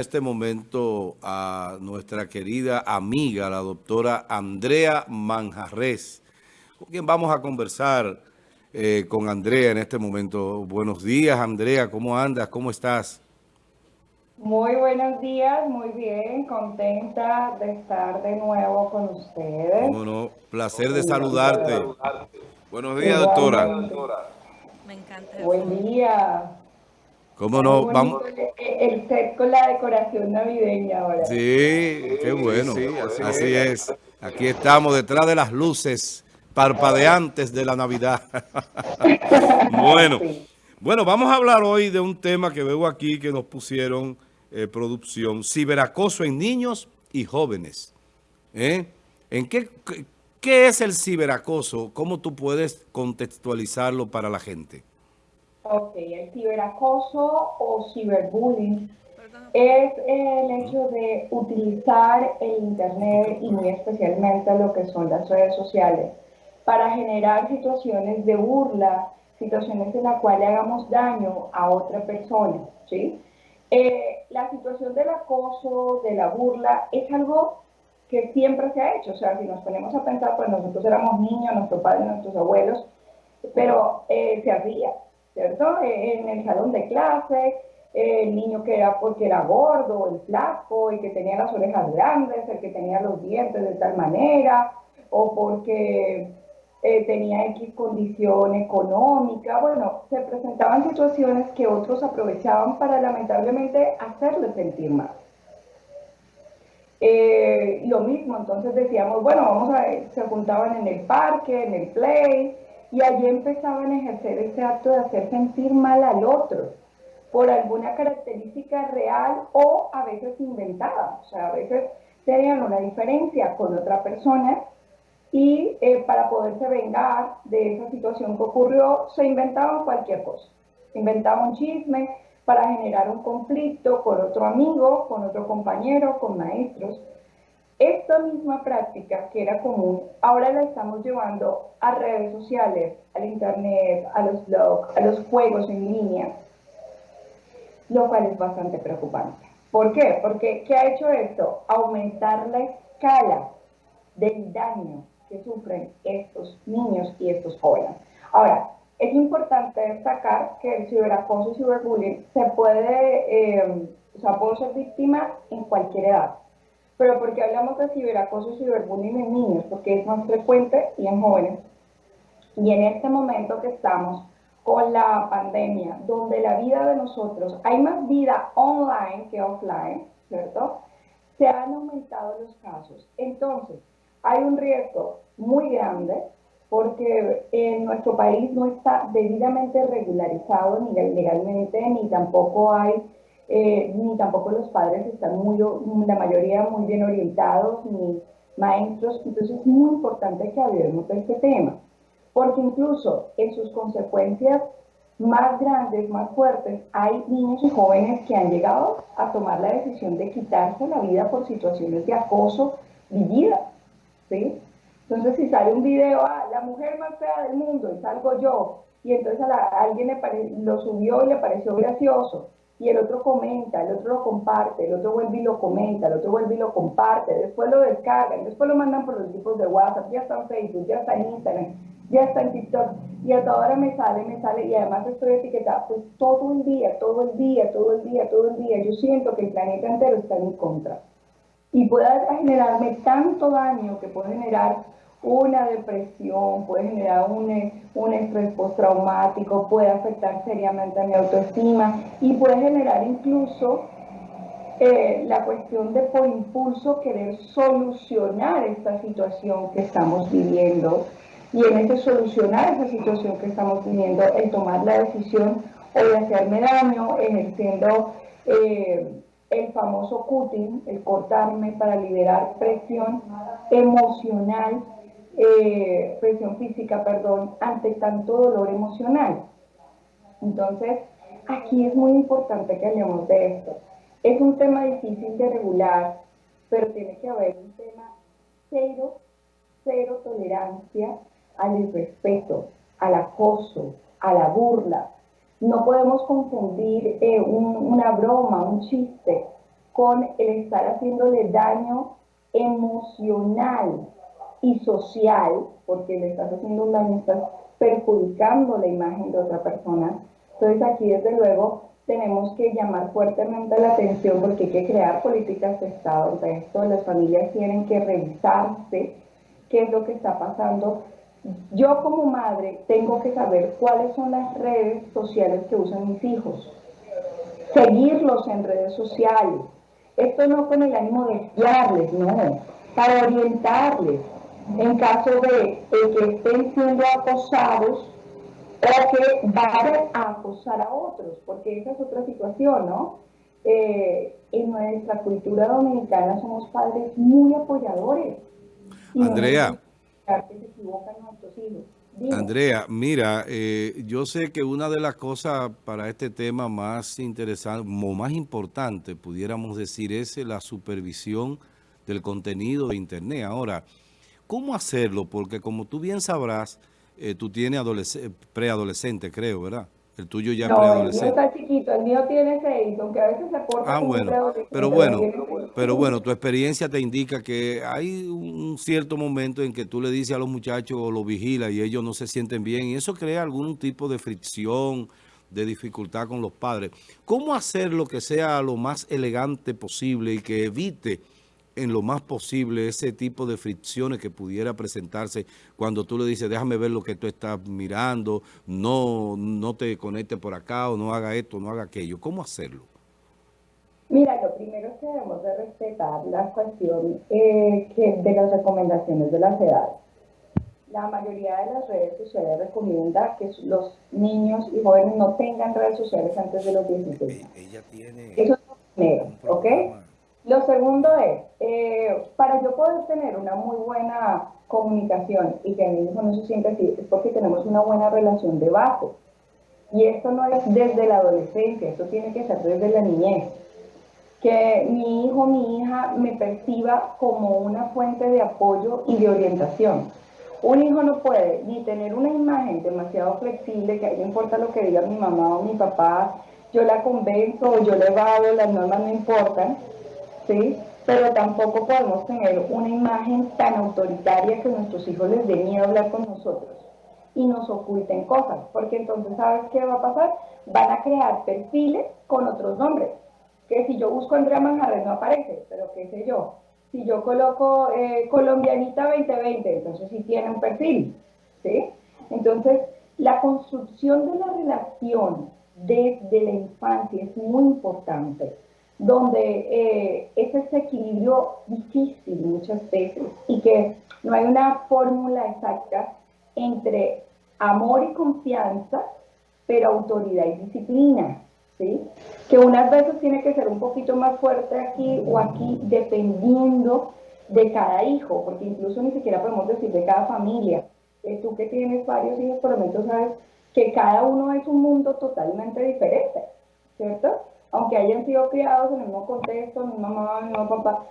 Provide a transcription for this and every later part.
este momento a nuestra querida amiga, la doctora Andrea Manjarres, con quien vamos a conversar eh, con Andrea en este momento. Buenos días, Andrea, ¿cómo andas? ¿Cómo estás? Muy buenos días, muy bien, contenta de estar de nuevo con ustedes. Bueno, placer de saludarte. Buenos días, doctora. Me encanta. Buen día. ¿Cómo no? Vamos. El set con la decoración navideña ahora. Sí, qué bueno. así, es. Aquí estamos detrás de las luces parpadeantes de la Navidad. bueno, bueno, vamos a hablar hoy de un tema que veo aquí que nos pusieron eh, producción, ciberacoso en niños y jóvenes. ¿Eh? ¿En qué, qué es el ciberacoso? ¿Cómo tú puedes contextualizarlo para la gente? Ok, el ciberacoso o ciberbullying es el hecho de utilizar el Internet y muy especialmente lo que son las redes sociales para generar situaciones de burla, situaciones en las cuales hagamos daño a otra persona, ¿sí? Eh, la situación del acoso, de la burla, es algo que siempre se ha hecho. O sea, si nos ponemos a pensar, pues nosotros éramos niños, nuestros padres, nuestros abuelos, pero eh, se hacía. ¿Cierto? En el salón de clase, el niño que era porque era gordo, el flaco, el que tenía las orejas grandes, el que tenía los dientes de tal manera, o porque eh, tenía X condición económica. Bueno, se presentaban situaciones que otros aprovechaban para lamentablemente hacerle sentir mal. Eh, lo mismo, entonces decíamos, bueno, vamos a ver, se juntaban en el parque, en el play, y allí empezaban a ejercer ese acto de hacer sentir mal al otro por alguna característica real o a veces inventada. O sea, a veces tenían una diferencia con otra persona y eh, para poderse vengar de esa situación que ocurrió, se inventaban cualquier cosa. Inventaban un chisme para generar un conflicto con otro amigo, con otro compañero, con maestros. Esta misma práctica que era común, ahora la estamos llevando a redes sociales, al internet, a los blogs, a los juegos en línea, lo cual es bastante preocupante. ¿Por qué? Porque ¿qué ha hecho esto? Aumentar la escala del daño que sufren estos niños y estos jóvenes. Ahora, es importante destacar que el ciberacoso y ciberbullying se puede, eh, o sea, puede ser víctima en cualquier edad. Pero ¿por qué hablamos de ciberacoso y ciberbullying en niños? Porque es más frecuente y en jóvenes. Y en este momento que estamos con la pandemia, donde la vida de nosotros, hay más vida online que offline, ¿cierto? Se han aumentado los casos. Entonces, hay un riesgo muy grande porque en nuestro país no está debidamente regularizado ni legalmente, ni tampoco hay eh, ni tampoco los padres están muy, la mayoría muy bien orientados, ni maestros. Entonces es muy importante que hablemos de este tema, porque incluso en sus consecuencias más grandes, más fuertes, hay niños y jóvenes que han llegado a tomar la decisión de quitarse la vida por situaciones de acoso vividas. ¿sí? Entonces, si sale un video, ah, la mujer más fea del mundo, y salgo yo, y entonces a, alguien le lo subió y le pareció gracioso, y el otro comenta, el otro lo comparte, el otro vuelve y lo comenta, el otro vuelve y lo comparte, después lo descargan, después lo mandan por los grupos de WhatsApp, ya está en Facebook, ya está en Instagram, ya está en TikTok, y a toda hora me sale, me sale, y además estoy etiquetada, pues todo el día, todo el día, todo el día, todo el día, yo siento que el planeta entero está en mi contra. Y puede generarme tanto daño que puede generar una depresión, puede generar un, un estrés postraumático, puede afectar seriamente a mi autoestima y puede generar incluso eh, la cuestión de por impulso querer solucionar esta situación que estamos viviendo. Y en ese solucionar esa situación que estamos viviendo, el tomar la decisión o de hacerme daño, ejerciendo eh, el famoso cutting, el cortarme para liberar presión emocional eh, presión física, perdón, ante tanto dolor emocional. Entonces, aquí es muy importante que hablemos de esto. Es un tema difícil de regular, pero tiene que haber un tema cero, cero tolerancia al irrespeto, al acoso, a la burla. No podemos confundir eh, una broma, un chiste, con el estar haciéndole daño emocional y social, porque le estás haciendo un daño, estás perjudicando la imagen de otra persona. Entonces aquí desde luego tenemos que llamar fuertemente la atención porque hay que crear políticas de Estado esto. Las familias tienen que revisarse qué es lo que está pasando. Yo como madre tengo que saber cuáles son las redes sociales que usan mis hijos. Seguirlos en redes sociales. Esto no con el ánimo de guiarles, no, para orientarles en caso de, que estén siendo acosados o que vayan a acosar a otros, porque esa es otra situación, ¿no? Eh, en nuestra cultura dominicana somos padres muy apoyadores. Andrea. Andrea, mira, eh, yo sé que una de las cosas para este tema más interesante, o más importante, pudiéramos decir, es la supervisión del contenido de Internet. Ahora, ¿Cómo hacerlo? Porque como tú bien sabrás, eh, tú tienes preadolescente, creo, ¿verdad? El tuyo ya no, preadolescente. el mío está chiquito, el mío tiene seis, aunque a veces se porta Ah, bueno, pero bueno, pero bueno, tu experiencia te indica que hay un cierto momento en que tú le dices a los muchachos o los vigilas y ellos no se sienten bien y eso crea algún tipo de fricción, de dificultad con los padres. ¿Cómo hacer lo que sea lo más elegante posible y que evite en lo más posible ese tipo de fricciones que pudiera presentarse cuando tú le dices, déjame ver lo que tú estás mirando, no, no te conectes por acá o no haga esto, no haga aquello. ¿Cómo hacerlo? Mira, lo primero es que debemos de respetar la cuestión eh, que de las recomendaciones de las edades. La mayoría de las redes sociales recomienda que los niños y jóvenes no tengan redes sociales antes de los 16. Ella tiene Eso es lo primero, ¿ok? Lo segundo es, eh, para yo poder tener una muy buena comunicación y que mi hijo no se sienta así, es porque tenemos una buena relación de base. Y esto no es desde la adolescencia, esto tiene que ser desde la niñez. Que mi hijo, mi hija me perciba como una fuente de apoyo y de orientación. Un hijo no puede ni tener una imagen demasiado flexible, que a él le importa lo que diga mi mamá o mi papá, yo la convenzo o yo le evado, las normas no importan, ¿sí? Pero tampoco podemos tener una imagen tan autoritaria que nuestros hijos les dé miedo hablar con nosotros y nos oculten cosas, porque entonces, ¿sabes qué va a pasar? Van a crear perfiles con otros nombres, que si yo busco Andrea Manjarres no aparece, pero qué sé yo. Si yo coloco eh, Colombianita 2020, entonces sí tiene un perfil, ¿sí? Entonces, la construcción de la relación desde la infancia es muy importante donde eh, es ese equilibrio difícil muchas veces y que no hay una fórmula exacta entre amor y confianza, pero autoridad y disciplina, ¿sí? Que unas veces tiene que ser un poquito más fuerte aquí o aquí, dependiendo de cada hijo, porque incluso ni siquiera podemos decir de cada familia. Eh, tú que tienes varios hijos, por lo menos sabes que cada uno es un mundo totalmente diferente, ¿cierto? Aunque hayan sido criados en el mismo contexto, mi mamá, mi papá,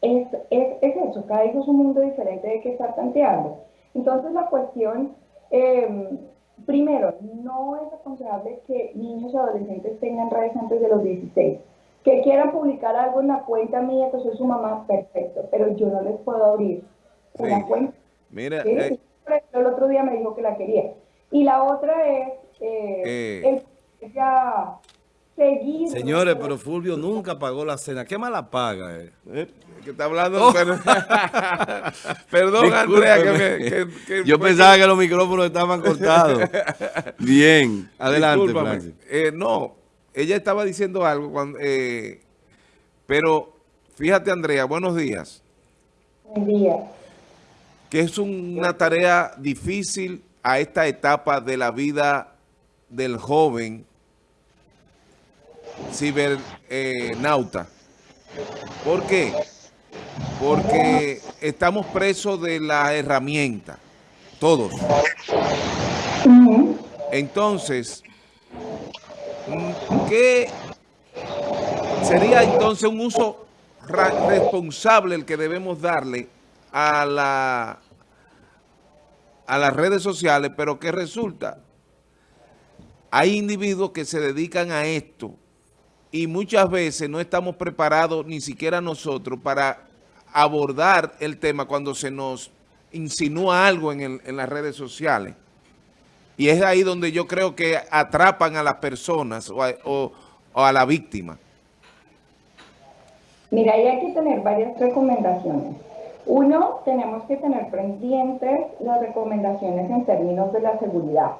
es, es, es, eso, cada hijo es un mundo diferente de que estar planteando. Entonces la cuestión, em, primero, no es aconsejable que niños y adolescentes tengan redes antes de los 16. Que quieran publicar algo en la cuenta mía, que soy su mamá, perfecto, pero yo no les puedo abrir una cuenta. Mira, eh, el otro día me dijo que la quería. Y la otra es, eh, eh. El, ya Señores, pero Fulvio nunca pagó la cena. ¿Qué más la paga? Eh? ¿Eh? Que está hablando... Oh. Perdón, Andrea, que, me, Yo pensaba que los micrófonos estaban cortados. Bien, adelante, eh, no, ella estaba diciendo algo, cuando, eh, pero fíjate, Andrea, buenos días. Buen día. Que es una tarea difícil a esta etapa de la vida del joven cibernauta. ¿Por qué? Porque estamos presos de la herramienta, todos. Entonces, ¿qué sería entonces un uso responsable el que debemos darle a la a las redes sociales, pero que resulta, hay individuos que se dedican a esto y muchas veces no estamos preparados ni siquiera nosotros para abordar el tema cuando se nos insinúa algo en, las redes sociales. Y es ahí donde yo creo que atrapan a las personas o a, la víctima. Mira, hay que tener varias recomendaciones. Uno, tenemos que tener pendientes las recomendaciones en términos de la seguridad.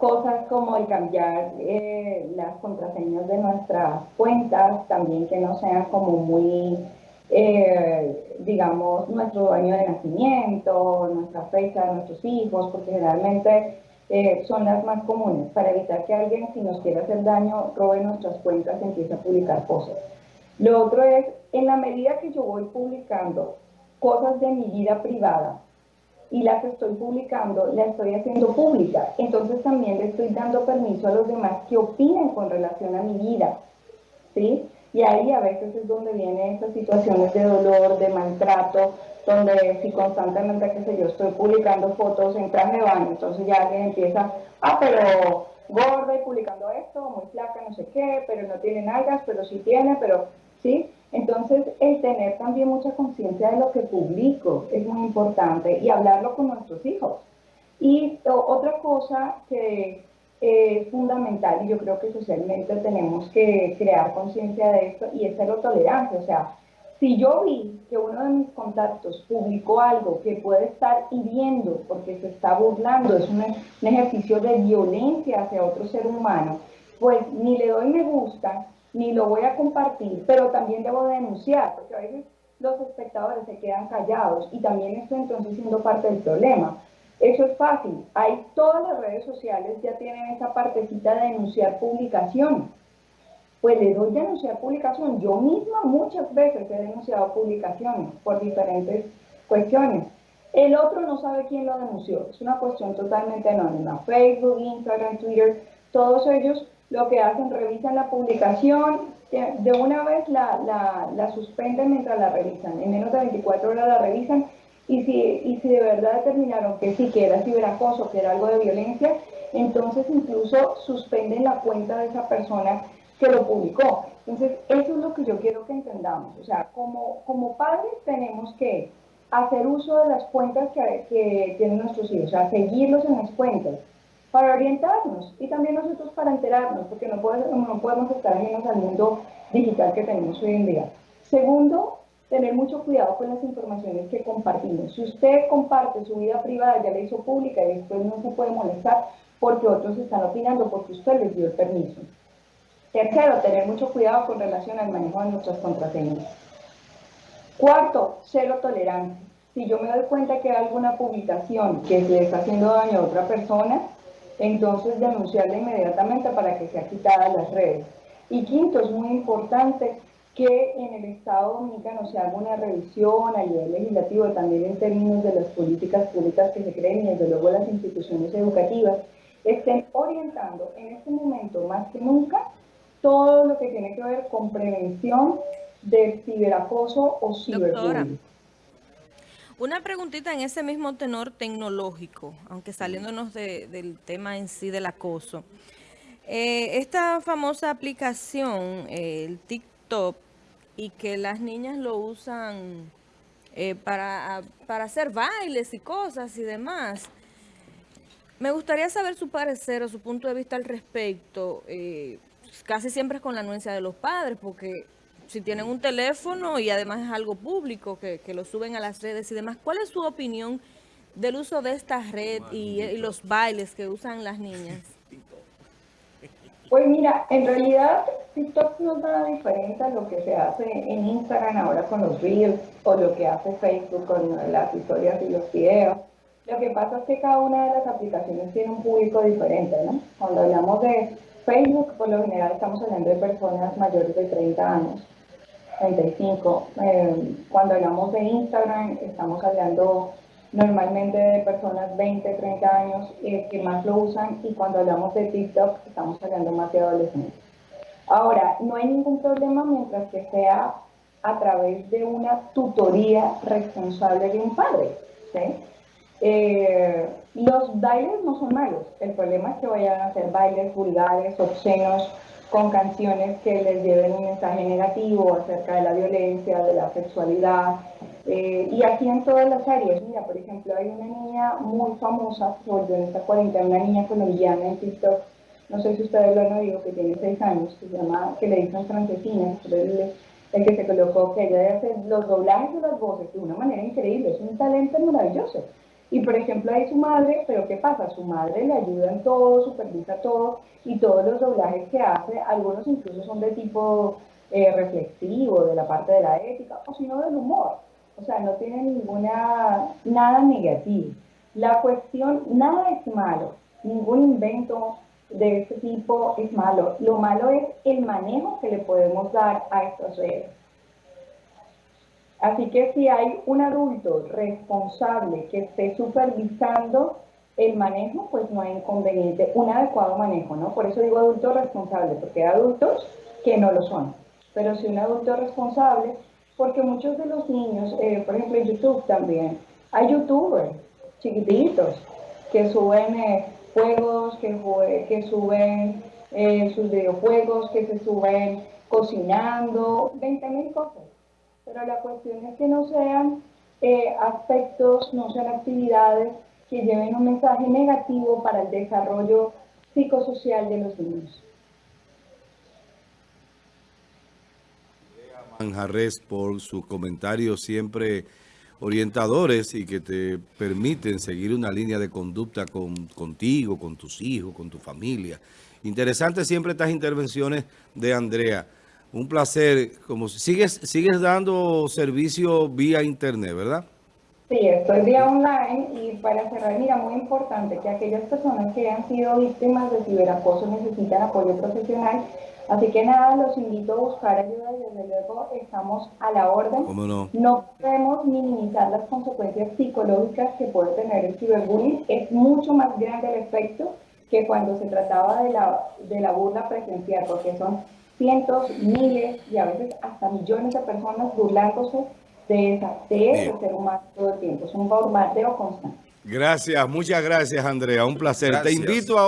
Cosas como el cambiar eh, las contraseñas de nuestras cuentas, también que no sean como muy eh, digamos, nuestro año de nacimiento, nuestra fecha de nuestros hijos, porque generalmente eh, son las más comunes, para evitar que alguien, si nos quiere hacer daño, robe nuestras cuentas y empiece a publicar cosas. Lo otro es, en la medida que yo voy publicando cosas de mi vida privada y las estoy publicando, las estoy haciendo pública, entonces también le estoy dando permiso a los demás que opinen con relación a mi vida, ¿sí? Y ahí a veces es donde vienen estas situaciones de dolor, de maltrato, donde si constantemente, qué sé yo, estoy publicando fotos en traje de baño, entonces ya alguien empieza, ah, pero gorda y publicando esto, muy flaca, no sé qué, pero no tiene nalgas, pero sí tiene, pero sí. Entonces, el tener también mucha conciencia de lo que publico es muy importante y hablarlo con nuestros hijos. Y otra cosa que es fundamental y yo creo que socialmente tenemos que crear conciencia de esto y es cero tolerancia. O sea, si yo vi que uno de mis contactos publicó algo que puede estar hiriendo porque se está burlando, es un, ejercicio de violencia hacia otro ser humano, pues ni le doy me gusta, ni lo voy a compartir, pero también debo denunciar, porque a veces los espectadores se quedan callados y también estoy entonces siendo parte del problema. Eso es fácil. Hay todas las redes sociales ya tienen esa partecita de denunciar publicación. Pues le doy denunciar publicación. Yo misma muchas veces he denunciado publicaciones por diferentes cuestiones. El otro no sabe quién lo denunció. Es una cuestión totalmente anónima. Facebook, Instagram, Twitter, todos ellos lo que hacen, revisan la publicación, de una vez la, suspenden mientras la revisan. En menos de 24 horas la revisan y si, y si de verdad determinaron que sí, que era ciberacoso, que era algo de violencia, entonces incluso suspenden la cuenta de esa persona que lo publicó. Entonces, eso es lo que yo quiero que entendamos. O sea, como, como padres tenemos que hacer uso de las cuentas que, que tienen nuestros hijos, o sea, seguirlos en las cuentas para orientarnos y también nosotros para enterarnos, porque no podemos, no podemos estar ajenos al mundo digital que tenemos hoy en día. Segundo, tener mucho cuidado con las informaciones que compartimos. Si usted comparte su vida privada, ya la hizo pública y después no se puede molestar porque otros están opinando porque usted les dio el permiso. Tercero, tener mucho cuidado con relación al manejo de nuestras contraseñas. Cuarto, cero tolerancia. Si yo me doy cuenta que hay alguna publicación que le está haciendo daño a otra persona, entonces denunciarla inmediatamente para que sea quitada las redes. Y quinto, es muy importante que en el Estado Dominicano se haga una revisión a nivel legislativo, también en términos de las políticas públicas que se creen y desde luego las instituciones educativas, estén orientando en este momento más que nunca todo lo que tiene que ver con prevención del ciberacoso o ciberbullying. Una preguntita en ese mismo tenor tecnológico, aunque saliéndonos del tema en sí del acoso. Eh, esta famosa aplicación, el TikTok, y que las niñas lo usan eh, para, para hacer bailes y cosas y demás. Me gustaría saber su parecer o su punto de vista al respecto. Eh, casi siempre es con la anuencia de los padres, porque si tienen un teléfono y además es algo público, que, lo suben a las redes y demás, ¿cuál es su opinión del uso de esta red y, y los bailes que usan las niñas? Pues mira, en realidad TikTok no es nada diferente a lo que se hace en Instagram ahora con los Reels o lo que hace Facebook con las historias y los videos. Lo que pasa es que cada una de las aplicaciones tiene un público diferente, ¿no? Cuando hablamos de Facebook, por lo general estamos hablando de personas mayores de 30 años, 35. Eh, cuando hablamos de Instagram, estamos hablando normalmente de personas 20, 30 años eh, que más lo usan y cuando hablamos de TikTok estamos hablando más de adolescentes. Ahora, no hay ningún problema mientras que sea a través de una tutoría responsable de un padre. Eh, los bailes no son malos, el problema es que vayan a hacer bailes vulgares, obscenos con canciones que les lleven un mensaje negativo acerca de la violencia, de la sexualidad, eh, y aquí en todas las áreas, mira, por ejemplo, hay una niña muy famosa, volvió en esta cuarentena, una niña colombiana en TikTok, no sé si ustedes lo han oído, que tiene seis años, que se llama, que le dicen francesina, el, el que se colocó, que ella hace los doblajes de las voces de una manera increíble, es un talento maravilloso. Y por ejemplo ahí su madre, pero ¿qué pasa? Su madre le ayuda en todo, supervisa todo y todos los doblajes que hace, algunos incluso son de tipo eh, reflexivo, de la parte de la ética, o sino del humor. O sea, no tiene ninguna, nada negativo. La cuestión, nada es malo, ningún invento de este tipo es malo. Lo malo es el manejo que le podemos dar a estas redes. Así que si hay un adulto responsable que esté supervisando el manejo, pues no hay inconveniente, un adecuado manejo, ¿no? Por eso digo adulto responsable, porque hay adultos que no lo son. Pero si un adulto responsable, porque muchos de los niños, eh, por ejemplo en YouTube también, hay youtubers chiquititos que suben eh, juegos, que, suben eh, sus videojuegos, que se suben cocinando, 20 mil cosas pero la cuestión es que no sean eh, aspectos, no sean actividades que lleven un mensaje negativo para el desarrollo psicosocial de los niños. Manjarres por sus comentarios siempre orientadores y que te permiten seguir una línea de conducta con, contigo, con tus hijos, con tu familia. Interesante siempre estas intervenciones de Andrea. Un placer. Como sigues, sigues dando servicio vía internet, ¿verdad? Sí, estoy vía online y para cerrar, mira, muy importante que aquellas personas que han sido víctimas de ciberacoso necesitan apoyo profesional. Así que nada, los invito a buscar ayuda y desde luego estamos a la orden. ¿Cómo no? No podemos minimizar las consecuencias psicológicas que puede tener el ciberbullying. Es mucho más grande el efecto que cuando se trataba de la, de la burla presencial, porque son cientos, miles y a veces hasta millones de personas burlándose de, esa, de ese ser humano todo el tiempo. Es un bombardeo constante. Gracias, muchas gracias Andrea, un placer. Te invito a